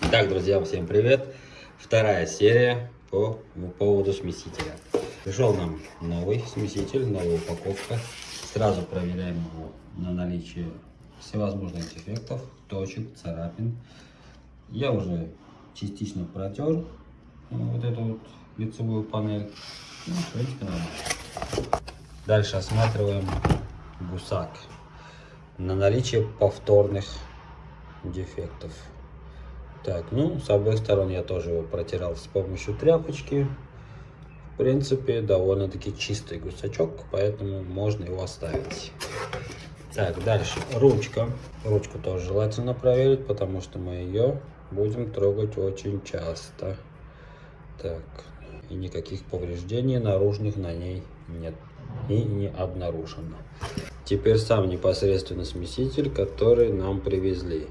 Итак, друзья, всем привет! Вторая серия по поводу смесителя. Пришел нам новый смеситель, новая упаковка. Сразу проверяем его на наличие всевозможных дефектов, точек, царапин. Я уже частично протер вот эту вот лицевую панель. Ну, в принципе, нормально. Дальше осматриваем гусак на наличие повторных дефектов. Так, ну, с обоих сторон я тоже его протирал с помощью тряпочки. В принципе, довольно-таки чистый гусачок, поэтому можно его оставить. Так, дальше. Ручка. Ручку тоже желательно проверить, потому что мы ее будем трогать очень часто. Так, и никаких повреждений наружных на ней нет и не обнаружено. Теперь сам непосредственно смеситель, который нам привезли.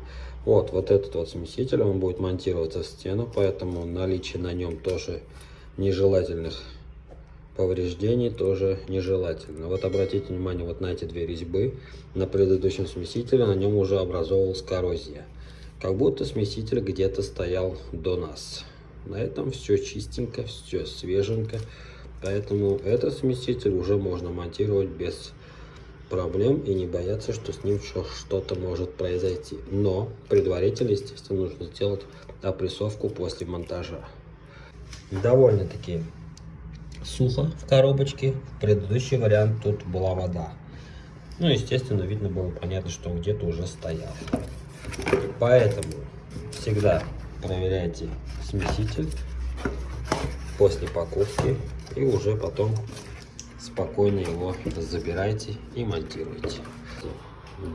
Вот, вот этот вот смеситель, он будет монтироваться в стену, поэтому наличие на нем тоже нежелательных повреждений тоже нежелательно. Вот обратите внимание вот на эти две резьбы. На предыдущем смесителе на нем уже образовалась коррозия. Как будто смеситель где-то стоял до нас. На этом все чистенько, все свеженько. Поэтому этот смеситель уже можно монтировать без проблем и не бояться, что с ним что-то может произойти. Но предварительно, естественно, нужно сделать опрессовку после монтажа. Довольно-таки сухо в коробочке. Предыдущий вариант тут была вода. Ну, естественно, видно было понятно, что где-то уже стоял. Поэтому всегда проверяйте смеситель после покупки и уже потом спокойно его забирайте и монтируйте.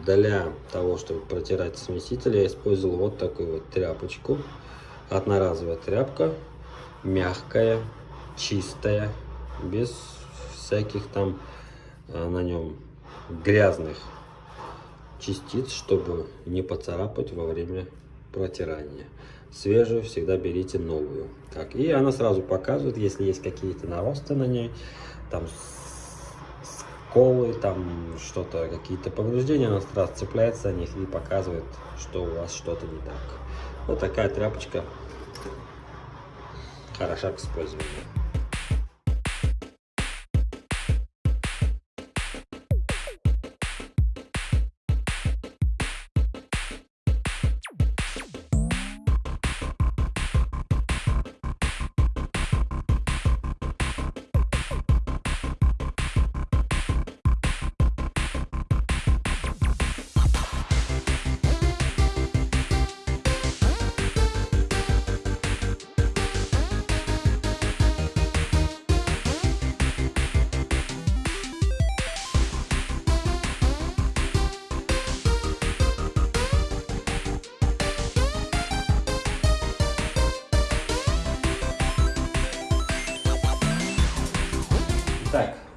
Для того, чтобы протирать смеситель, я использовал вот такую вот тряпочку. Одноразовая тряпка, мягкая, чистая, без всяких там а, на нем грязных частиц, чтобы не поцарапать во время протирания. Свежую всегда берите новую. Так, и она сразу показывает, если есть какие-то наросты на ней, там сколы, там что-то, какие-то повреждения, она сразу цепляется за них и показывает, что у вас что-то не так. Вот такая тряпочка хороша к использованию.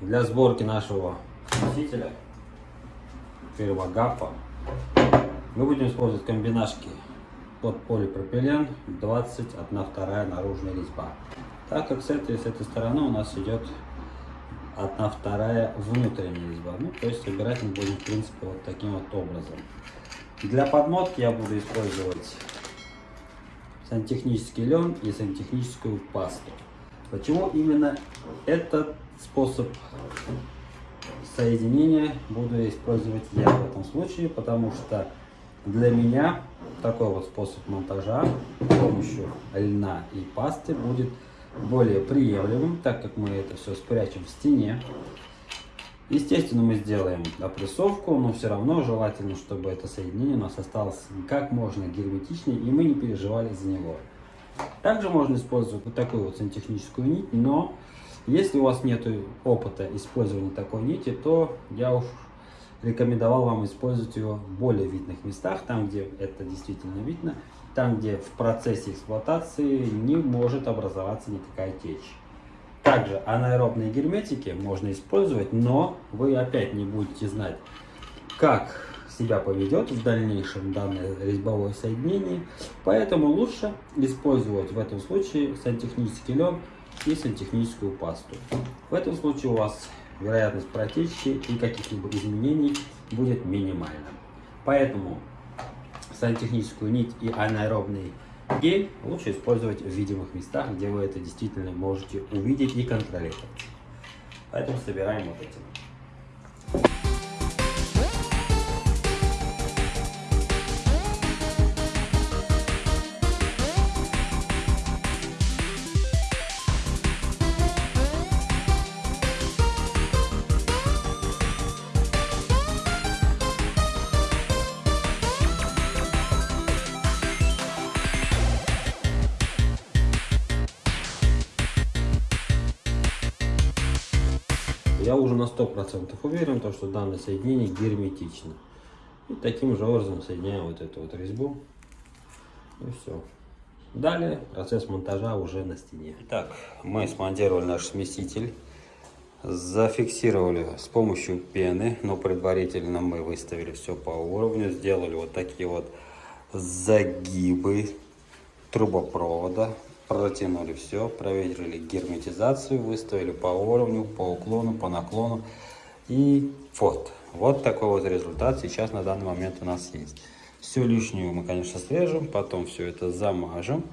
Для сборки нашего носителя фирма Гаппа мы будем использовать комбинашки под полипропилен 20 1 вторая наружная резьба. Так как с этой, с этой стороны у нас идет 1 вторая внутренняя резьба. Ну, то есть собирать мы будем в принципе вот таким вот образом. Для подмотки я буду использовать сантехнический лен и сантехническую пасту. Почему именно этот способ соединения буду использовать я в этом случае, потому что для меня такой вот способ монтажа с помощью льна и пасты будет более приемлемым, так как мы это все спрячем в стене. Естественно, мы сделаем опрессовку, но все равно желательно, чтобы это соединение у нас осталось как можно герметичнее, и мы не переживали за него. Также можно использовать вот такую вот сантехническую нить, но если у вас нет опыта использования такой нити, то я уж рекомендовал вам использовать ее в более видных местах, там, где это действительно видно, там, где в процессе эксплуатации не может образоваться никакая течь. Также анаэробные герметики можно использовать, но вы опять не будете знать, как себя поведет в дальнейшем данное резьбовое соединение. Поэтому лучше использовать в этом случае сантехнический лен и сантехническую пасту. В этом случае у вас вероятность протечки и каких-либо изменений будет минимальна. Поэтому сантехническую нить и анаэробные Гель лучше использовать в видимых местах, где вы это действительно можете увидеть и контролировать. Поэтому собираем вот этим. Я уже на 100% уверен, то, что данное соединение герметично. И таким же образом соединяю вот эту вот резьбу. И все. Далее процесс монтажа уже на стене. Итак, мы смонтировали наш смеситель. Зафиксировали с помощью пены, но предварительно мы выставили все по уровню. Сделали вот такие вот загибы трубопровода протянули все, проверили герметизацию, выставили по уровню, по уклону, по наклону. И вот, вот такой вот результат сейчас на данный момент у нас есть. Все лишнее мы, конечно, срежем, потом все это замажем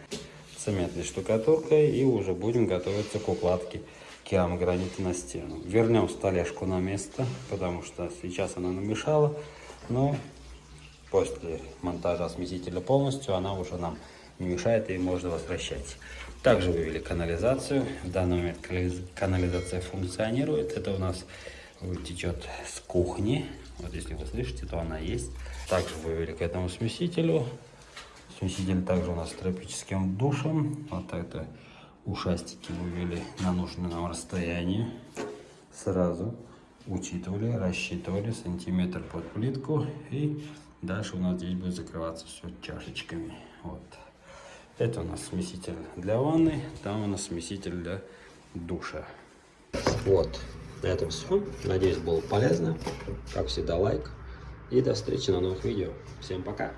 цементной штукатуркой и уже будем готовиться к укладке керамогранита на стену. Вернем столешку на место, потому что сейчас она намешала, но после монтажа смесителя полностью она уже нам не мешает и можно возвращать. Также вывели канализацию. В данный момент канализация функционирует. Это у нас течет с кухни. Вот если вы слышите, то она есть. Также вывели к этому смесителю. Смеситель также у нас с тропическим душем. Вот это ушастики вывели на нужное нам расстояние. Сразу учитывали, рассчитывали сантиметр под плитку. И дальше у нас здесь будет закрываться все чашечками. Вот. Это у нас смеситель для ванны, там у нас смеситель для душа. Вот, на этом все. Надеюсь, было полезно. Как всегда, лайк. И до встречи на новых видео. Всем пока.